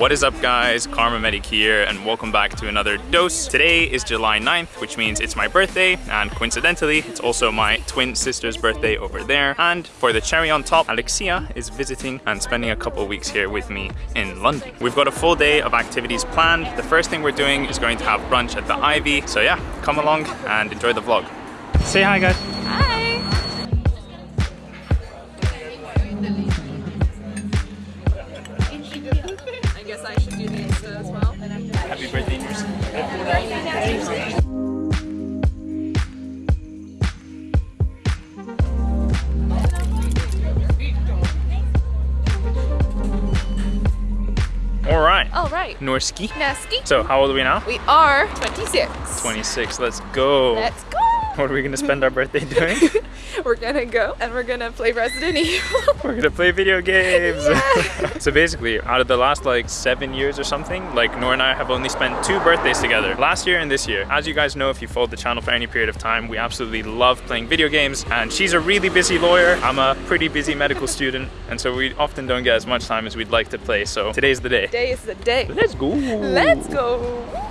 What is up guys, Kharma Medic here and welcome back to another dose. Today is July 9th, which means it's my birthday and coincidentally, it's also my twin sister's birthday over there. And for the cherry on top, Alexia is visiting and spending a couple weeks here with me in London. We've got a full day of activities planned. The first thing we're doing is going to have brunch at the Ivy. So yeah, come along and enjoy the vlog. Say hi guys. All right. Norski. Nasty. So how old are we now? We are 26. 26, let's go. Let's go. What are we gonna spend our birthday doing? We're gonna go and we're gonna play Resident Evil. We're gonna play video games. Yeah. so basically, out of the last like seven years or something, like Nora and I have only spent two birthdays together. Last year and this year. As you guys know, if you followed the channel for any period of time, we absolutely love playing video games. And she's a really busy lawyer. I'm a pretty busy medical student. And so we often don't get as much time as we'd like to play. So today's the day. Today is the day. Let's go. Let's go.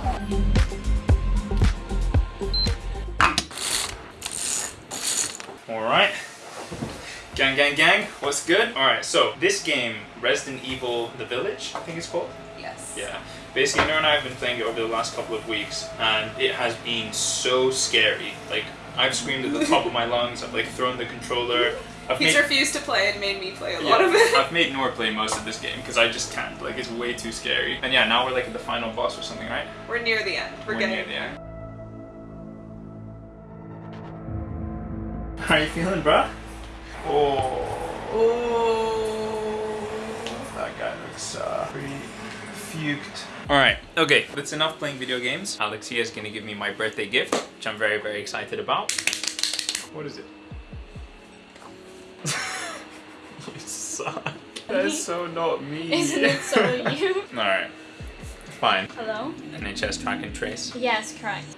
All right. Gang, gang, gang, what's good? All right, so this game, Resident Evil The Village, I think it's called. Yes. Yeah. Basically, Nora and I have been playing it over the last couple of weeks, and it has been so scary. Like, I've screamed at the top of my lungs, I've like thrown the controller. I've He's made, refused to play and made me play a yeah, lot of it. I've made Nora play most of this game because I just can't. Like, it's way too scary. And yeah, now we're like at the final boss or something, right? We're near the end. We're, getting near the end. How are you feeling, bruh? Oh. Oh. That guy looks uh, pretty fuked. Alright, okay, that's enough playing video games. Alexia is gonna give me my birthday gift, which I'm very, very excited about. What is it? you suck. That's so not me. Isn't it so you? Alright, fine. Hello? NHS track and trace. Yes, correct.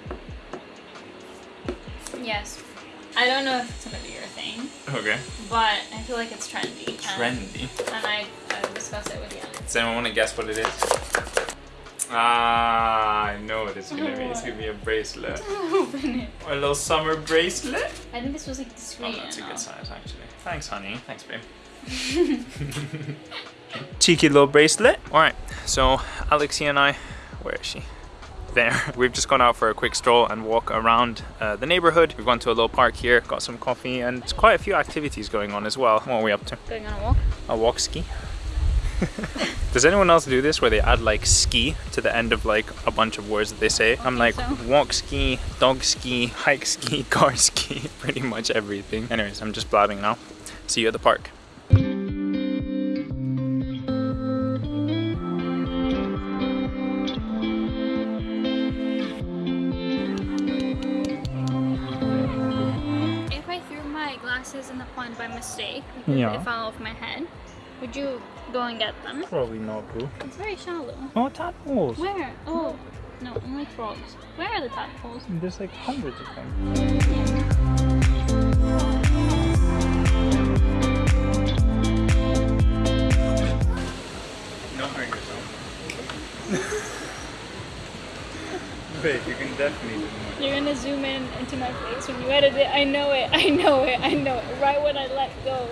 Yes. I don't know if it's gonna be your thing, Okay. but I feel like it's trendy. Trendy. And I, I discuss it with you. Does anyone want to guess what it is? Ah, I know what it's gonna be. It's gonna be a bracelet. Open it. A little summer bracelet. I think this was like Oh, discreet that's a good size actually. Thanks, honey. Thanks, babe. Cheeky little bracelet. All right, so Alexia and I, where is she? There. We've just gone out for a quick stroll and walk around uh, the neighborhood. We've gone to a little park here, got some coffee, and quite a few activities going on as well. What are we up to? Going on a walk? A walk ski. Does anyone else do this where they add like ski to the end of like a bunch of words that they say? I'm like so. walk ski, dog ski, hike ski, car ski, pretty much everything. Anyways, I'm just blabbing now. See you at the park. Pond by mistake, because Yeah. they fell off my head, would you go and get them? Probably not, boo. It's very shallow. Oh, tadpoles. Where? Oh, no, only frogs. Where are the tadpoles? There's like hundreds of them. Don't You can definitely You're gonna zoom in into my face when you edit it. I know it. I know it. I know it. Right when I let go.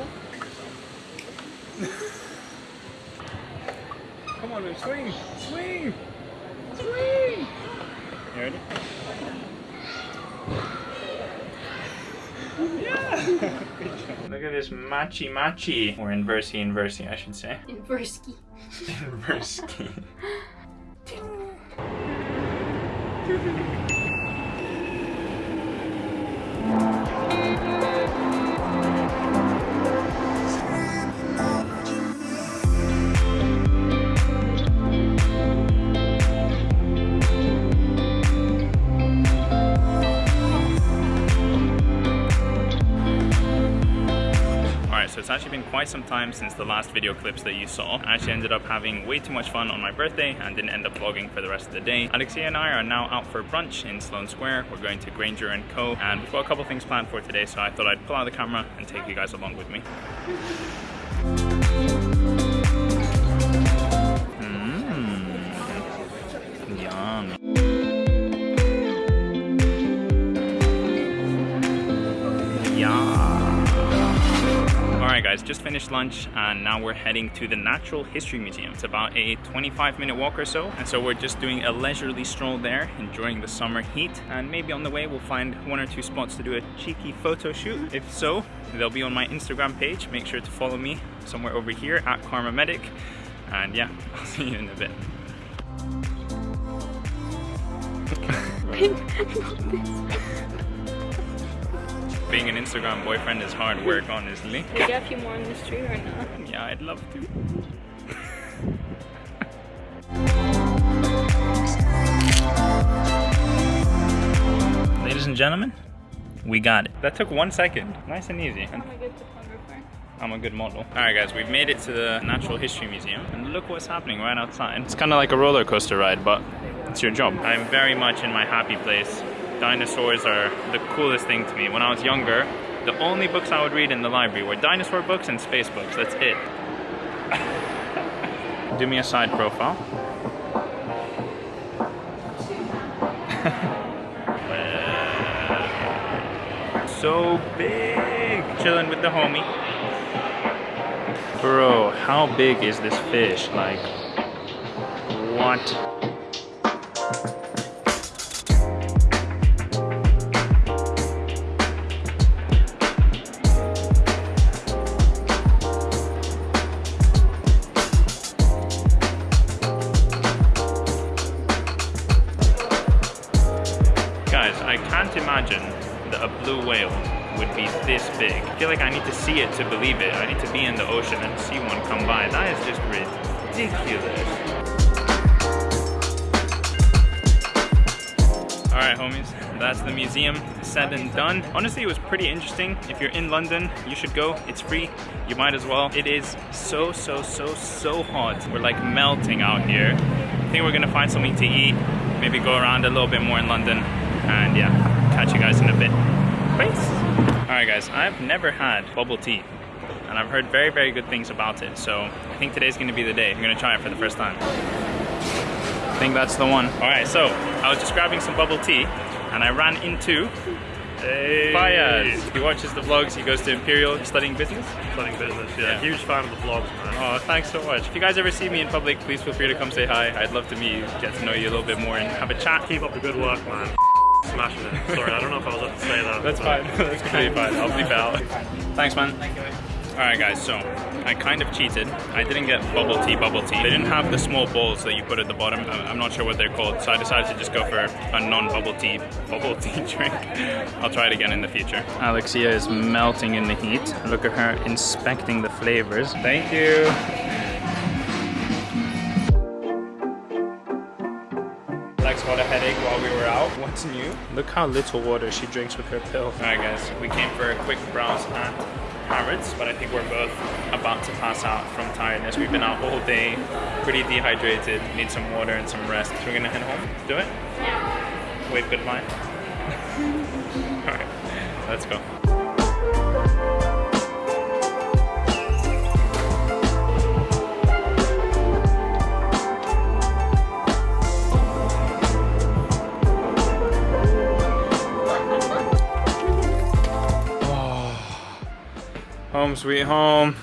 Come on, babe, swing! Swing! Swing! You ready? Yeah! Look at this matchy matchy. Or inversey inversey, I should say. Inversky. Inversey. Alright, it's actually been quite some time since the last video clips that you saw. I actually ended up having way too much fun on my birthday and didn't end up vlogging for the rest of the day. Alexia and I are now out for brunch in Sloane Square. We're going to Granger & Co. And we've got a couple things planned for today, so I thought I'd pull out the camera and take you guys along with me. Just finished lunch and now we're heading to the Natural History Museum. It's about a 25 minute walk or so. And so we're just doing a leisurely stroll there, enjoying the summer heat. And maybe on the way we'll find one or two spots to do a cheeky photo shoot. If so, they'll be on my Instagram page. Make sure to follow me somewhere over here at Kharma Medic. And yeah, I'll see you in a bit. Being an Instagram boyfriend is hard work, honestly. Did you get a few more on the street or not? Yeah, I'd love to. Ladies and gentlemen, we got it. That took one second. Nice and easy. I'm a good photographer. I'm a good model. All right, guys, we've made it to the Natural History Museum, and look what's happening right outside. It's kind of like a roller coaster ride, but it's your job. I'm very much in my happy place. Dinosaurs are the coolest thing to me. When I was younger, the only books I would read in the library were dinosaur books and space books. That's it. Do me a side profile. so big. Chilling with the homie. Bro, how big is this fish? Like, what? Can't imagine that a blue whale would be this big. I feel like I need to see it to believe it. I need to be in the ocean and see one come by. That is just ridiculous. All right, homies, that's the museum said and done. Honestly, it was pretty interesting. If you're in London, you should go. It's free. You might as well. It is so, so, so, so hot. We're like melting out here. I think we're gonna find something to eat, maybe go around a little bit more in London, and yeah, catch you guys in a bit. Peace. All right, guys, I've never had bubble tea, and I've heard very, very good things about it. So I think today's gonna be the day. I'm gonna try it for the first time. I think that's the one. All right, so I was just grabbing some bubble tea, and I ran into Hey. Fayaz. He watches the vlogs. He goes to Imperial studying business. Studying business, yeah. Yeah. Huge fan of the vlogs, man. Oh, thanks so much. If you guys ever see me in public, please feel free to come say hi. I'd love to meet you, get to know you a little bit more, and have a chat. Keep up the good work, man. Smashing it. Sorry, I don't know if I was allowed to say that. That's but- fine. That's completely fine. I'll bleep it out. Thanks, man. Thank you. All right, guys. So I kind of cheated. I didn't get bubble tea, bubble tea. They didn't have the small bowls that you put at the bottom. I'm not sure what they're called, so I decided to just go for a non-bubble tea bubble tea drink. I'll try it again in the future. Alexia is melting in the heat. Look at her inspecting the flavors. Thank you. Lex got a headache while we were out. What's new? Look how little water she drinks with her pill. Alright guys, we came for a quick browse at Harrods, but I think we're both about to pass out from tiredness. We've been out all day, pretty dehydrated, need some water and some rest. So we're gonna head home, do it? Yeah. Wave goodbye. Alright, let's go. Home sweet home.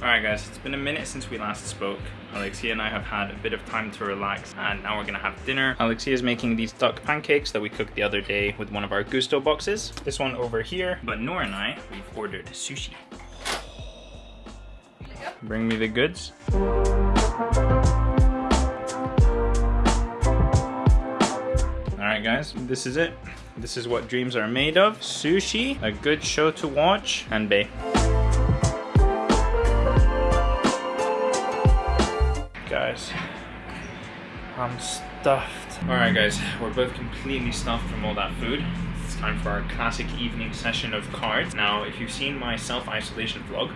Alright guys, it's been a minute since we last spoke. Alexia and I have had a bit of time to relax and now we're gonna have dinner. Alexia is making these duck pancakes that we cooked the other day with one of our Gousto boxes. This one over here. But Nora and I, we've ordered sushi. Bring me the goods. Guys, this is it. This is what dreams are made of. Sushi, a good show to watch, and bae. Guys, I'm stuffed. Alright guys, we're both completely stuffed from all that food. It's time for our classic evening session of cards. Now, if you've seen my self-isolation vlog,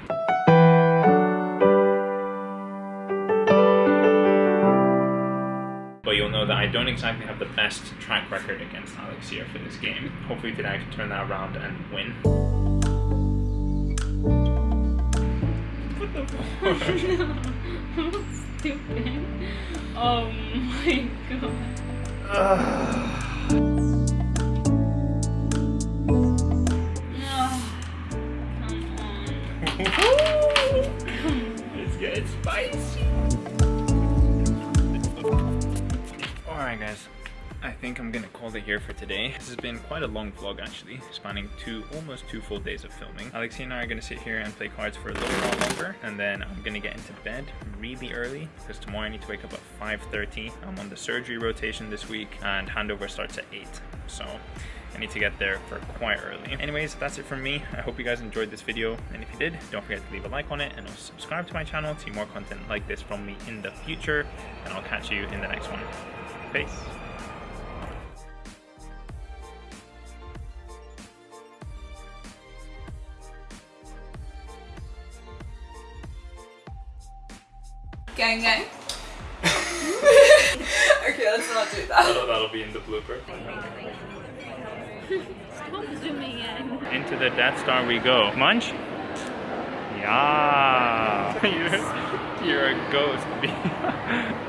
don't exactly have the best track record against Alexia for this game. Hopefully today I can turn that around and win. What the fuck? Stupid. Oh my god. Come on! Let's get spicy think I'm gonna call it here for today. This has been quite a long vlog actually, spanning two, almost two full days of filming. Alexia and I are gonna sit here and play cards for a little while longer, and then I'm gonna get into bed really early, because tomorrow I need to wake up at 5.30. I'm on the surgery rotation this week, and handover starts at 8. So I need to get there for quite early. Anyways, that's it from me. I hope you guys enjoyed this video. And if you did, don't forget to leave a like on it and also subscribe to my channel to see more content like this from me in the future. And I'll catch you in the next one. Peace. Gang gang. okay, let's not do that. That'll, that'll be in the blooper. Stop zooming in. Into the Death Star we go. Munch? Yeah. you're, you're a ghost.